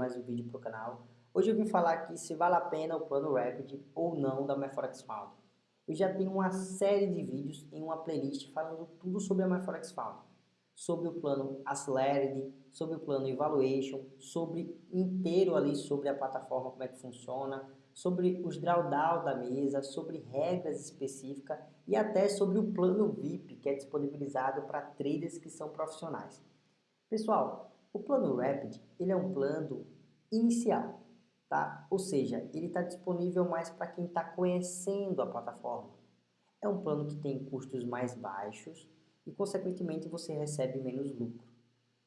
mais um vídeo para o canal. Hoje eu vim falar aqui se vale a pena o plano Rapid ou não da MyForex Found. Eu já tenho uma série de vídeos em uma playlist falando tudo sobre a MyForex Found. Sobre o plano Accelerated, sobre o plano Evaluation, sobre inteiro ali sobre a plataforma, como é que funciona, sobre os drawdown da mesa, sobre regras específicas e até sobre o plano VIP que é disponibilizado para traders que são profissionais. Pessoal, o plano Rapid ele é um plano inicial, tá? ou seja, ele está disponível mais para quem está conhecendo a plataforma. É um plano que tem custos mais baixos e, consequentemente, você recebe menos lucro.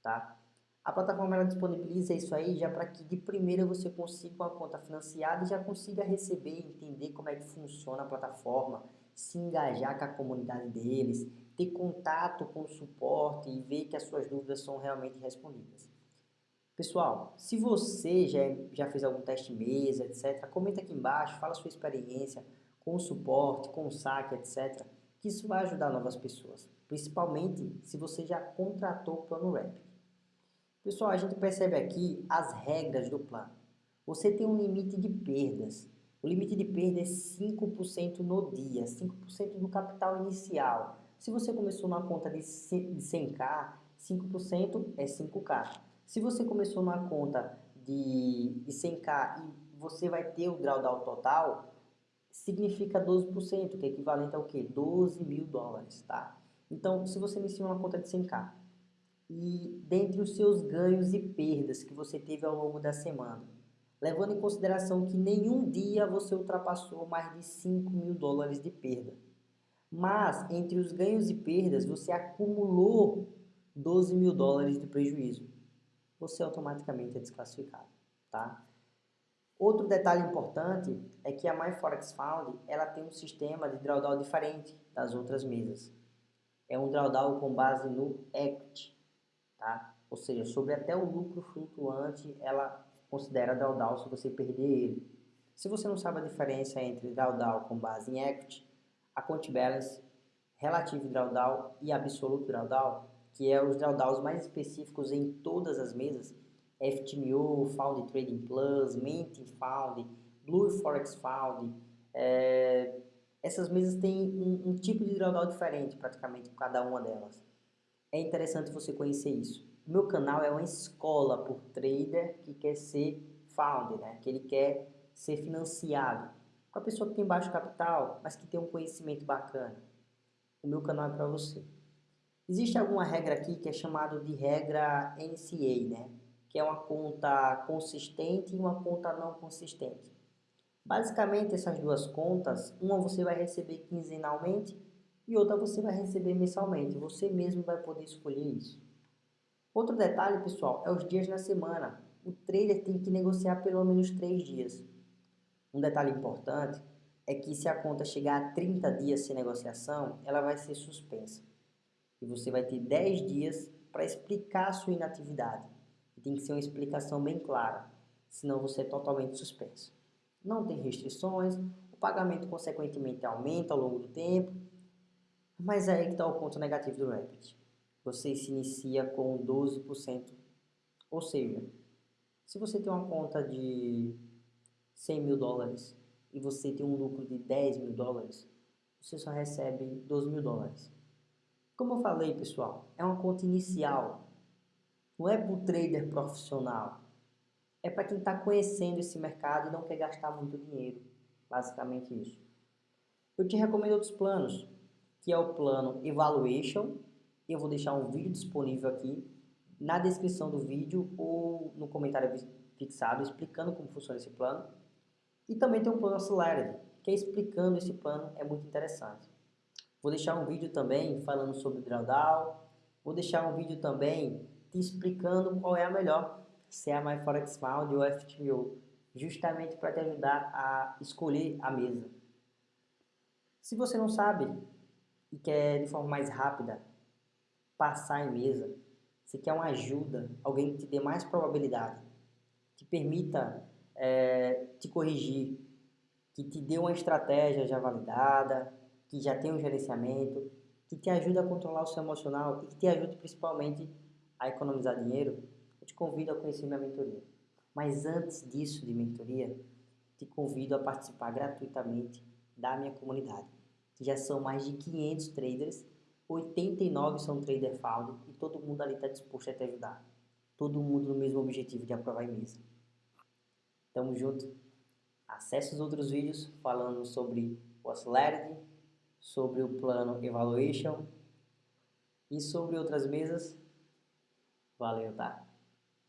Tá? A plataforma ela disponibiliza isso aí já para que de primeira você consiga uma conta financiada e já consiga receber, entender como é que funciona a plataforma, se engajar com a comunidade deles, ter contato com o suporte e ver que as suas dúvidas são realmente respondidas. Pessoal, se você já, já fez algum teste mesa, etc., comenta aqui embaixo, fala sua experiência com o suporte, com o saque, etc., que isso vai ajudar novas pessoas, principalmente se você já contratou o plano Rapid. Pessoal, a gente percebe aqui as regras do plano. Você tem um limite de perdas. O limite de perda é 5% no dia, 5% do capital inicial. Se você começou numa conta de 100k, 5% é 5k. Se você começou numa conta de, de 100k e você vai ter o drawdown total, significa 12%, que é equivalente ao quê? 12 mil dólares, tá? Então, se você iniciou uma conta de 100k e dentre os seus ganhos e perdas que você teve ao longo da semana, levando em consideração que nenhum dia você ultrapassou mais de 5 mil dólares de perda, mas entre os ganhos e perdas você acumulou 12 mil dólares de prejuízo. Você automaticamente é desclassificado, tá? Outro detalhe importante é que a MyForex Found ela tem um sistema de drawdown diferente das outras mesas. É um drawdown com base no equity, tá? Ou seja, sobre até o lucro flutuante, ela considera drawdown se você perder ele. Se você não sabe a diferença entre drawdown com base em equity account balance, relative drawdown e absolute drawdown, que é os drawdowns mais específicos em todas as mesas, FTMO, Found Trading Plus, Mint Found, Blue Forex Found, é, essas mesas têm um, um, tipo de drawdown diferente praticamente cada uma delas. É interessante você conhecer isso. Meu canal é uma escola por trader que quer ser found, né? que ele quer ser financiado com a pessoa que tem baixo capital, mas que tem um conhecimento bacana. O meu canal é para você. Existe alguma regra aqui que é chamada de regra NCA, né? que é uma conta consistente e uma conta não consistente. Basicamente, essas duas contas, uma você vai receber quinzenalmente e outra você vai receber mensalmente. Você mesmo vai poder escolher isso. Outro detalhe, pessoal, é os dias na semana. O trader tem que negociar pelo menos três dias. Um detalhe importante é que se a conta chegar a 30 dias sem negociação, ela vai ser suspensa. E você vai ter 10 dias para explicar a sua inatividade. Tem que ser uma explicação bem clara, senão você é totalmente suspenso. Não tem restrições, o pagamento consequentemente aumenta ao longo do tempo, mas é aí que está o ponto negativo do Rapid. Você se inicia com 12%, ou seja, se você tem uma conta de 100 mil dólares e você tem um lucro de 10 mil dólares, você só recebe 12 mil dólares. Como eu falei, pessoal, é uma conta inicial. Não é para o trader profissional. É para quem está conhecendo esse mercado e não quer gastar muito dinheiro. Basicamente isso. Eu te recomendo outros planos, que é o plano Evaluation. Eu vou deixar um vídeo disponível aqui na descrição do vídeo ou no comentário fixado explicando como funciona esse plano. E também tem um plano Accelerated, que é explicando esse plano, é muito interessante. Vou deixar um vídeo também falando sobre drawdown, vou deixar um vídeo também te explicando qual é a melhor, se é a MyForex Found ou FTMO, justamente para te ajudar a escolher a mesa. Se você não sabe e quer de forma mais rápida passar em mesa, se quer uma ajuda, alguém que te dê mais probabilidade, que permita é, te corrigir, que te dê uma estratégia já validada, que já tem um gerenciamento, que te ajude a controlar o seu emocional e que te ajude principalmente a economizar dinheiro, eu te convido a conhecer minha mentoria. Mas antes disso de mentoria, te convido a participar gratuitamente da minha comunidade, que já são mais de 500 traders, 89 são trader found e todo mundo ali está disposto a te ajudar. Todo mundo no mesmo objetivo de aprovar em mesa. Tamo junto. Acesse os outros vídeos falando sobre o Accelerity, sobre o plano Evaluation e sobre outras mesas. Valeu, tá?